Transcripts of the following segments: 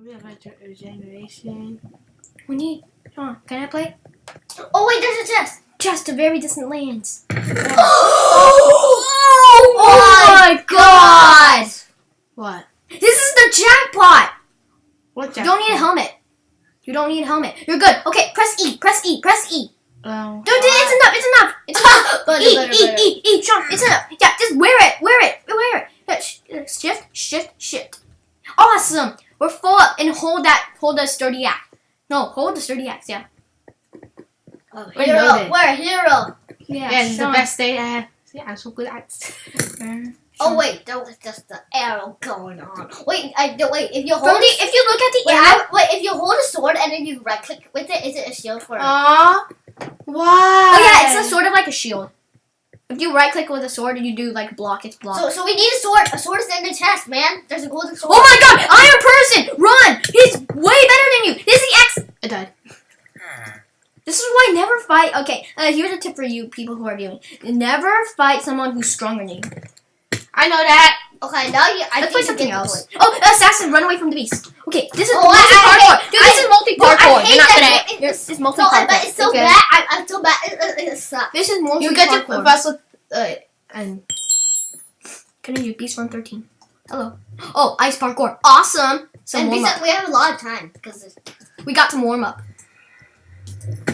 We have a regeneration. We need. Come on, can I play? Oh wait, there's a chest. Chest to very distant lands. oh my god! What? This is the jackpot. What? You don't need a helmet. You don't need a helmet. You're good. Okay, press E. Press E. Press E. Um, Dude, it's enough. It's enough. It's enough. Butter, E, butter, E, butter. E, E, Sean, it's enough. Yeah, just wear it. Wear it. Wear it. Yeah, Shift, shift, shift. Awesome. We're full up and hold that. Hold the sturdy axe. No, hold the sturdy axe. Yeah. Oh, We're hero, we're a hero. Yeah. yeah, the best day I have. See, I'm so good at. Oh wait, that was just the arrow going on. Wait, I no, wait. If you hold it, if you look at the wait, arrow, I- wait, if you hold a sword and then you right click with it, is it a shield for? Aw. Why? oh yeah, it's a sort of like a shield. If you right click with a sword and you do like block, it's block. so, so we need a sword. A sword is in the chest, man. There's a golden sword. oh my God, Iron Person, run! He's way better than you. This is the X. I died. This is why never fight. Okay, uh, here's a tip for you people who are viewing: never fight someone who's stronger than you. I know that. Okay, now you. I Let's think play something else. point. Oh, assassin, run away from the beast. Okay, this is Oh, I- I multi-parkour. Dude, this I- is multi-parkour. No, I hate You're not that gonna. game. You're, it's multi-parkour. but it's so Okay. bad. I, I'm so bad. It, it, it sucks. This is multi-parkour. You get to vessel. Uh, and Can I do beast run 13? Hello. Oh, ice parkour. Awesome. Some and warm up. we have a lot of time because We got some warm up.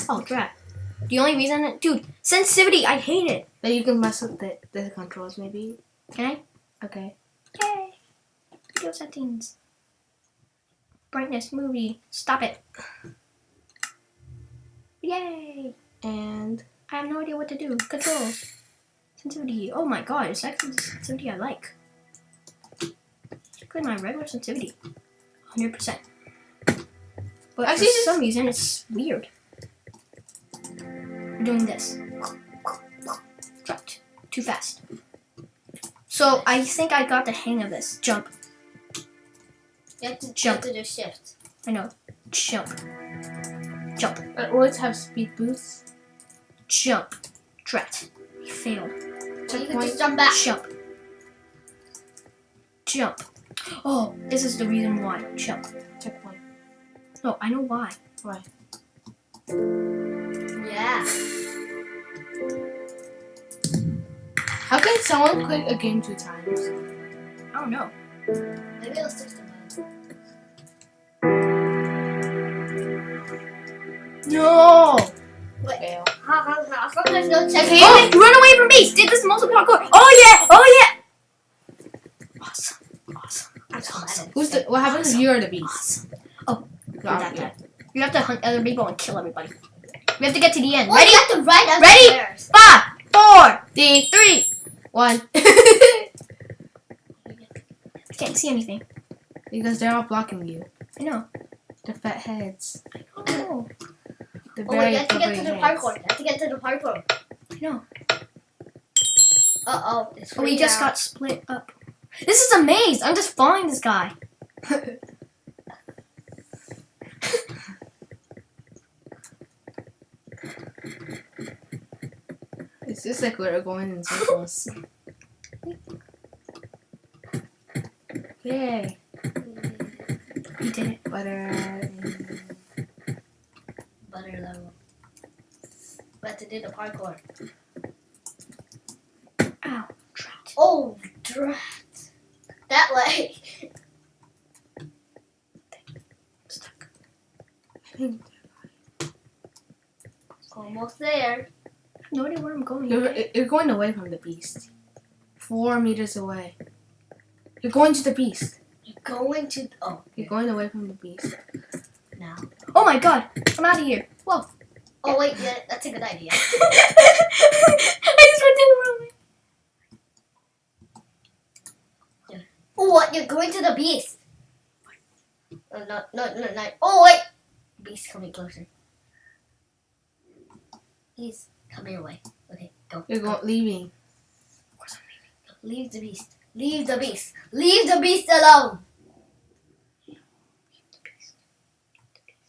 Oh, crap. The only reason, dude, sensitivity. I hate it. then you can mess with the, the controls maybe. Can I? Okay. Yay. Video settings. Brightness, movie. Stop it. Yay. And I have no idea what to do. Control. Sensitivity. Oh my god, it's actually the sensitivity I like. Actually, my regular sensitivity. 100%. But Actually, for some reason, it's weird. We're doing this. Dropped. Too fast. So, I think I got the hang of this. Jump. you have to, you Jump. have to do shift. I know. Jump. Jump. uh, words have speed boosts. Jump. Drat. Failed. You can Checkpoint. just jump back. Jump. Jump. Oh, this is the reason why. Jump. Checkpoint. No, I know why. Why? Yeah. How can someone quit a game two times? I don't know. Maybe it'll stick to mine. No. Wait. Fail. Oh, run away from beast! Did this multiple parkour? Oh yeah! Oh yeah! Awesome! Awesome! That's awesome! Who's the? What happens if you're the beast? Awesome! Oh, that yeah. You have to hunt other people and kill everybody. We have to get to the end. Well, Ready? You have to write out Ready? the prayers. Five, four, three, three, one. I can't see anything. because they're all blocking you. I know. The fat heads. Oh, The Oh wait, you have to get to the heads. parkour. You have to get to the parkour. I know. Uh oh. It's Oh, we just now. got split up. This is a maze. I'm just following this guy. Just like we're going in circles. Yay. We did it. Butter. and- butter level. We have to do the parkour. Ow. Trapped. Oh, drat. That way. Stuck. Almost there. I have no idea where I'm going. You're, you're going away from the beast. Four meters away. You're going to the beast. You're going to. Oh, You're going away from the beast. now. Oh my god. I'm out of here. Whoa. Oh wait, yeah, that's a good idea. I just went in the wrong way. Oh, what? You're going to the beast. Oh, no, no, no, no. Oh wait. Beast coming closer. He's coming away. Go. You're going leaving. Of course I'm Leave the beast. Leave the beast. Leave the beast alone.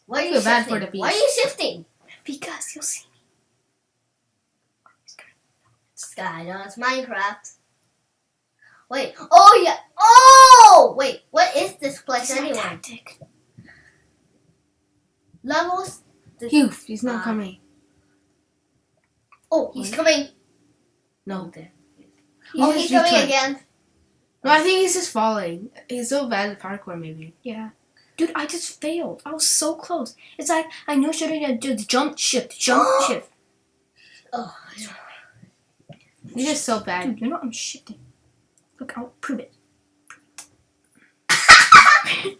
Why are you shifting? for the beast? Why are you shifting? Because you'll see me. Sky, no, it's Minecraft. Wait. Oh yeah. Oh wait. What is this place my anyway? tactic. levels. Phew, he's not Ah. coming. Oh, he's coming. No. Oh, he oh, he's coming returned. again. No, I think he's just falling. He's so bad at parkour, maybe. Yeah. Dude, I just failed. I was so close. It's like I knew I should have done jump shift, jump shift. Oh, He's just so bad. Dude, you know I'm shifting. Look, I'll prove it.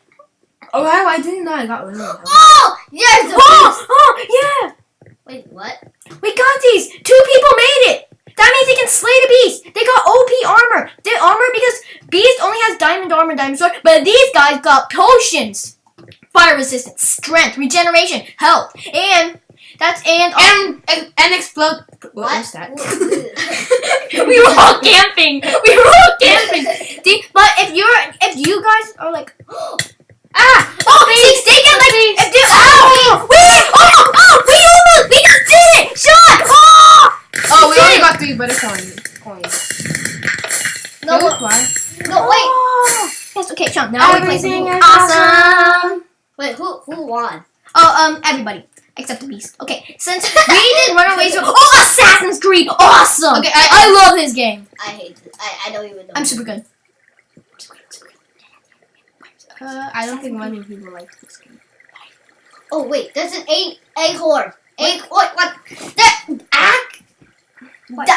Oh, wow, I didn't know I got rid of him. oh yes. the Oh, oh, yeah! Wait, what? We got these! Two people made it! That means they can slay the beast! They got OP armor! They armor because beast only has diamond armor, diamond sword, but these guys got potions! Fire resistance, strength, regeneration, health, and that's and And, and, and explode. What, was that? we were all camping. We were all camping. But if you're, if you guys are like, ah, oh, see, they get like, if they, oh, we, oh, oh, we almost, we just did it, Sean, oh, Oh, we did only it. Got buttercorn coins. no, why? no, wait. Yes, okay, Sean. Now we're playing Everything something awesome. wait. Who who won? Oh, um, everybody except the beast. Okay, since we did Runaways, oh, Assassin's Creed, awesome. Okay, I, I- love this game. I hate it. I, I don't even know. I'm super good. Uh, I don't think many people like this game. Oh wait, there's an egg egg horde. Egg what what? The act What? the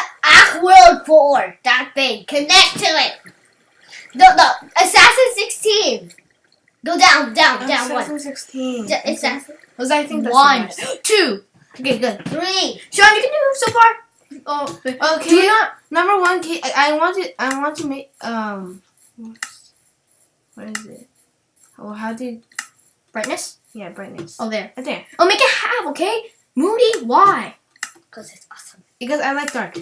world four that thing. Connect to it. No no Assassin sixteen. Go down down down one. Assassin 16. The Assassin Was I think that's One, two. Okay, good. three. Sean, you can do so far. Oh. Okay. Do you not? Number one, i want to. I want to make um. What is it? Oh, how did? Brightness? Yeah, brightness. Oh, there. right there. Oh, make it half, okay? Moody, why? Cause it's awesome. Because I like dark.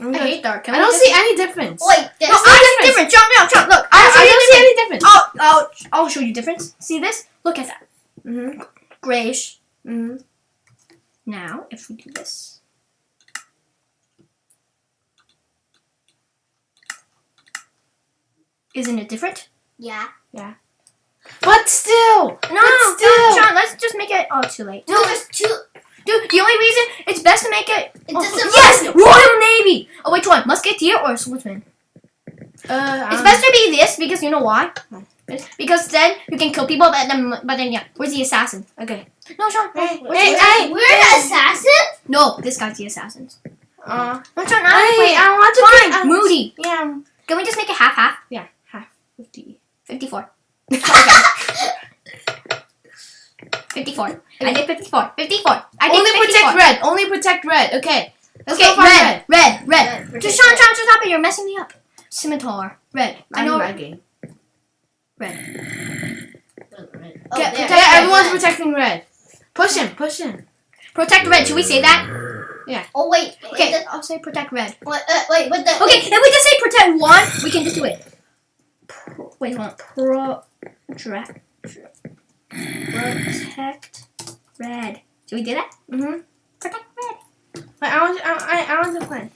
Oh my I hate dark. Can I don't see any difference. Wait, there's No, I see difference. Sean, no, Sean, look. I, I, I don't see any difference. I'll, I'll, I'll show you difference. See this? Look at that. Mm-hmm. Grayish. Mm-hmm. Now, if we do this. Isn't it different? Yeah. Yeah. But still. No, But still. Sean, let's just make it. Oh, too late. No, there's two. Dude, the only reason it's best to make it. It Oh, yes, Royal Navy. Oh, which one? Musketeer or swordsman? Uh, It's um, best to be this because you know why? Because then you can kill people, but then, but then yeah, where's the assassin? Okay. No, Sean. Hey, where's hey, the- hey. We're the assassin. no, this guy's the assassin. Uh, No, Sean, I, I play it. I want to Fine, play- uh, Moody. Yeah. Can we just make it half half? Yeah. Half. Fifty. 54. 54. I did 54. 54. I did Only 54. protect red. Only protect red. Okay. Let's Okay, go for red, red, red, Red, Just protect Sean, red. Sean, just stop it. You're messing me up. Scimitar. Red. I I know. red game. Red. Oh, Get- protect Yeah, everyone's red. protecting red. Push him. Push him. Protect red. Should we say that? Yeah. Oh wait. Okay, Wait, I'll say protect red. wait, uh, wait, but the Okay, if we just say protect one, we can just do it. Wait, hold on. Pro, dra, protect red. Should we do that? Mm-hmm. Protect red. I, I want. I, I, I want to play.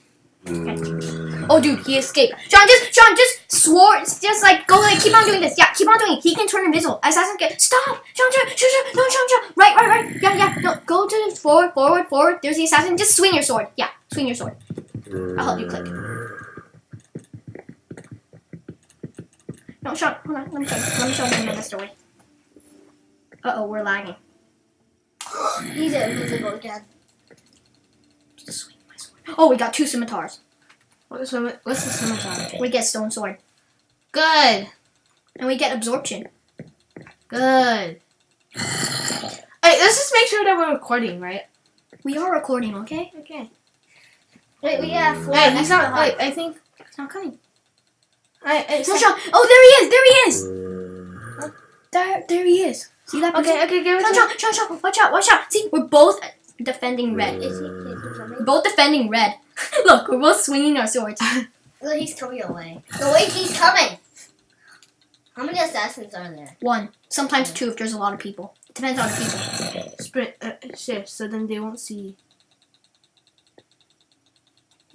Oh, dude, he escaped. Sean, just Sean, just swore, just like go like keep on doing this. Yeah, keep on doing it. He can turn invisible. Assassin get stop. Sean, Sean, Sean, Sean, no, Sean, Sean. Right, right, right. Yeah, yeah. No, go to the forward, forward, forward. There's the assassin. Just swing your sword. Yeah, swing your sword. I'll help you click. No, Sean, hold on. Let me show you. Let me show you another story. Uh oh, we're lagging. he's invisible again. Just swing my sword. Oh, we got two scimitars. What's the what's the scimitar? We get stone sword, Good. and we get absorption. Good. Hey, let's just make sure that we're recording, right? We are recording, okay? Okay. Wait, we have four. Hey, he's not. Wait, I think. It's not coming. I. It's. Oh, there he is. There he is. There, there he is. See that? Okay, okay, okay. it Sean, Sean, Sean, Sean, watch out, watch out. See, we're both defending red. Is he, is both defending red. Look, we're both swinging our swords. No, he's coming away. No, wait, he's coming. How many assassins are there? One, sometimes two if there's a lot of people. It depends on the people. sprint uh, shift so then they won't see.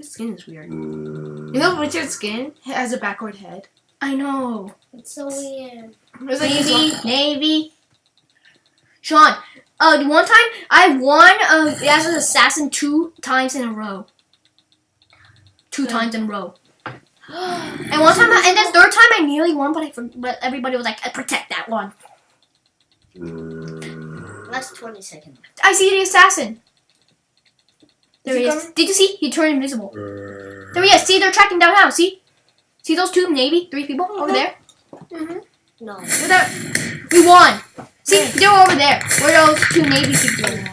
His skin is weird. You know Richard's skin has a backward head. I know. It's so weird. It's like Navy, Navy. Sean, Uh, one time I won uh, as an assassin two times in a row. Two times in a row. And one time, I, and then third time I nearly won, but I for- but everybody was like, "I protect that one." Last 20 seconds. I see the assassin. There Is he he is. Did you see? He turned invisible. There he is. See, they're tracking down now. See? See those two navy, three people over there? Mm-hmm. No. That. We won. See, they're over there. Where those two navy people are.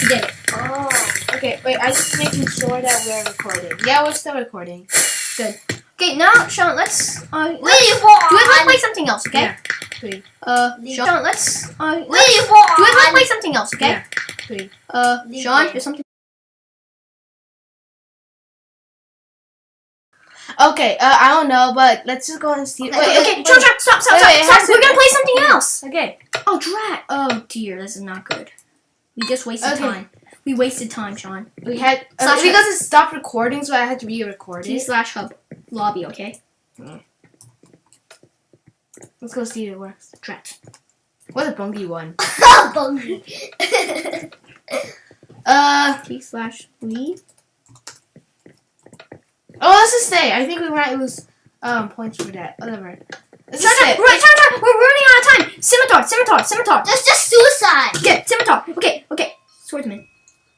We did it. Oh. Okay, wait. I'm just making sure that we're recording. Yeah, we're still recording. Good. Okay, now Sean, let's. Uh, let's do we want to play something else? Okay. Yeah. Uh, Sean, let's. Uh, let's do we want to play something else? Okay. Yeah. Uh, Sean, there's something. Okay, uh, I don't know, but let's just go and see. Okay, Wait, Okay, okay, wait, Sean, Sean, stop, stop, Wait, stop, stop. We're gonna play something else. Okay. Oh, drat. Oh dear, this is not good. We just wasted Okay. time. We wasted time, Sean. We had uh, Slash because it stopped recording, so I had to re-record T it. slash hub lobby, okay? Let's go see if it works. Drat. What a bungy one. Bungie. Uh, T slash leave. Oh, let's just say I think we might lose um points for that. Whatever. Let's Shut just up! say. Right, shut up! We're running out of time. Scimitar, scimitar, scimitar. That's just suicide. Okay, scimitar. Okay, okay. Swordsman.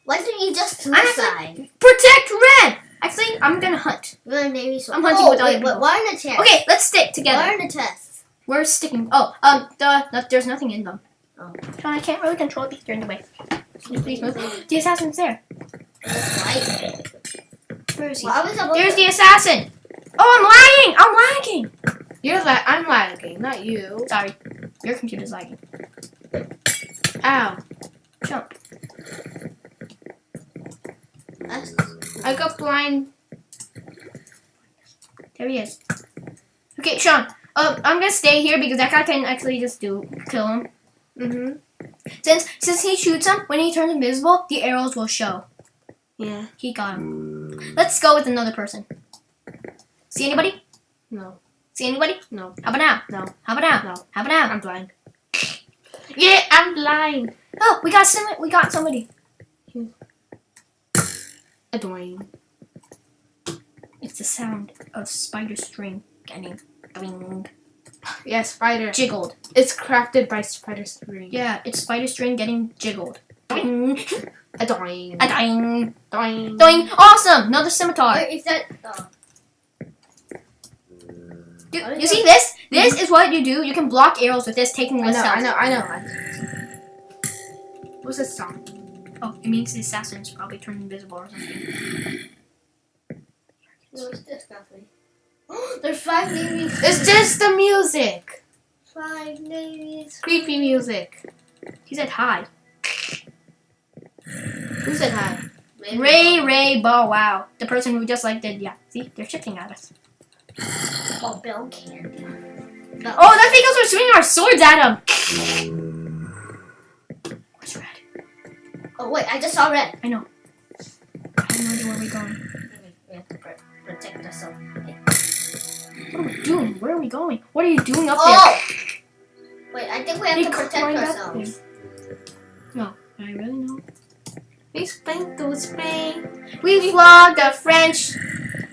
Why didn't you just I'm suicide? Protect red. Actually, I'm gonna hunt. We're Navy sword. I'm hunting oh, with other wait, people. wait, Why in the chest? Okay, let's stick together. Why in the chest? We're sticking. Oh, um, the, no, there's nothing in them. Oh. Sean, I can't really control these. They're in the way. Can you please move? The assassin's there. Why? Where is he? Why was There's the assassin. Oh, I'm lagging. I'm lagging. You're la- I'm lagging, not you. Sorry, your computer's lagging. Ow. Jump. I got blind. There he is. Okay, Sean. Uh, I'm gonna stay here because that guy can actually just do kill him. Mm-hmm. Since since he shoots him, when he turns invisible, the arrows will show. Yeah. He got him. Let's go with another person. See anybody? No. See anybody? No. How about now? No. How about now? No. How about now? I'm blind. Yeah, I'm blind. Oh, we got some. We got somebody. Annoying. It's the sound of spider string getting boing, Yeah, spider. jiggled. It's crafted by spider string. Yeah, it's spider string getting jiggled. Boing, Annoying. a doing, Annoying. doing. Awesome! Another scimitar. Wait, is that? Oh. You, you see this? This is what you do. You can block arrows with this, taking less. I know, I know, I know. What's this song? Oh, it means the assassin's probably turned invisible or something. What's this, Guthrie? There's five navies. It's just the music. Five navies. Creepy music. He said hi. Who said hi? Ray Ray Bow Wow. The person who just like did yeah. See, they're shifting at us. Oh, Bill Candy. Oh, that's because we're swinging our swords at him. What's red? Oh wait, I just saw red. I have no idea where we're going. We have to protect ourselves. What are we doing? Where are we going? What are you doing up Oh! Wait, I think we have there? to protect ourselves. No, I really know. We spring to spring. We flog the French.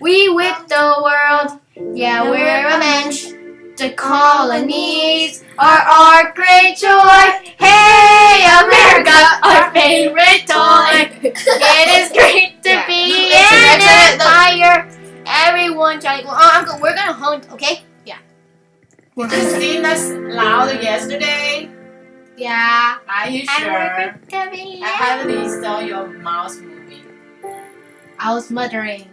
We whip the world. Yeah, we're a mensch. The colonies are our great joy. Hey, America, our favorite toy. It is great to Yeah. be an empire. Everyone trying. Well, uh, Uncle, we're gonna hunt, okay? Yeah. We're Did you gonna. sing us louder yesterday? Yeah. Are you And sure? we're great to be I haven't saw your mouse moving. I was muttering.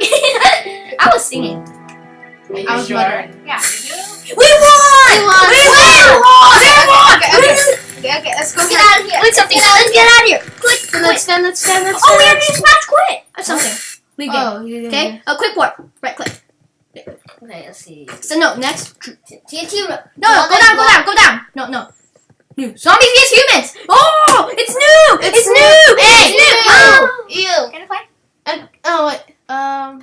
I was singing. Are you I was sure? muttering. Yeah. You do? We won! We won! We We won! Okay, We won! okay, okay, okay, okay, let's go Get get out of here! Click something. Let's get out of here. Click. Quit. let's stand, let's stand, let's stand. Oh, we have to smash quit or something. Leave game. Oh, yeah, yeah, Okay. A quick warp. Right click. Okay, let's see. So no. Next. TNT. No, no, go down, go down, go down. No, no. New. Zombies vs humans. Oh, it's new. It's, It's new. new. It's Hey, new. Ew. Can I play? Uh, oh, wait. Um,